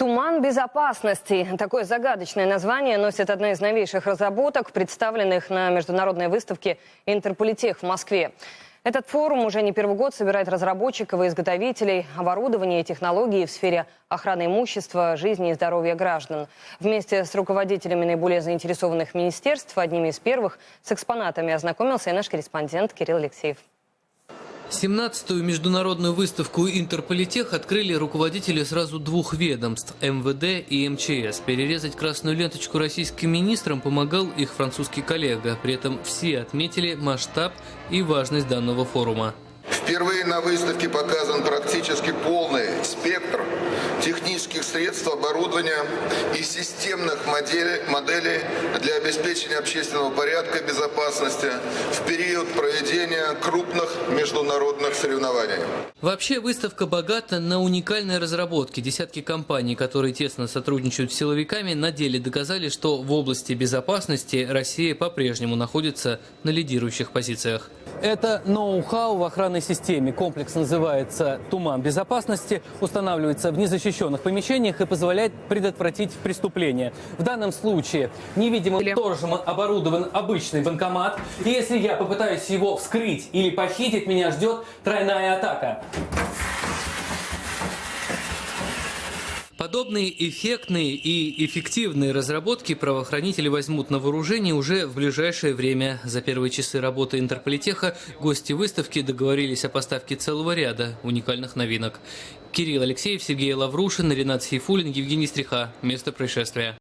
Туман безопасности. Такое загадочное название носит одна из новейших разработок, представленных на международной выставке «Интерполитех» в Москве. Этот форум уже не первый год собирает разработчиков и изготовителей оборудования и технологий в сфере охраны имущества, жизни и здоровья граждан. Вместе с руководителями наиболее заинтересованных министерств, одними из первых, с экспонатами ознакомился и наш корреспондент Кирилл Алексеев. 17-ю международную выставку «Интерполитех» открыли руководители сразу двух ведомств – МВД и МЧС. Перерезать красную ленточку российским министрам помогал их французский коллега. При этом все отметили масштаб и важность данного форума. Впервые на выставке показан практически полный спектр технических средств, оборудования и системных моделей, моделей для обеспечения общественного порядка и безопасности в период проведения крупных международных соревнований. Вообще выставка богата на уникальные разработки. Десятки компаний, которые тесно сотрудничают с силовиками, на деле доказали, что в области безопасности Россия по-прежнему находится на лидирующих позициях. Это ноу-хау в охранной системе. Комплекс называется «Туман безопасности», устанавливается в незащищенных помещениях и позволяет предотвратить преступления. В данном случае невидимым сторожем оборудован обычный банкомат. И если я попытаюсь его вскрыть или похитить, меня ждет тройная атака. Подобные эффектные и эффективные разработки правоохранители возьмут на вооружение уже в ближайшее время. За первые часы работы Интерполитеха гости выставки договорились о поставке целого ряда уникальных новинок. Кирилл Алексеев, Сергей Лаврушин, Ренат Сейфулин, Евгений Стриха. Место происшествия.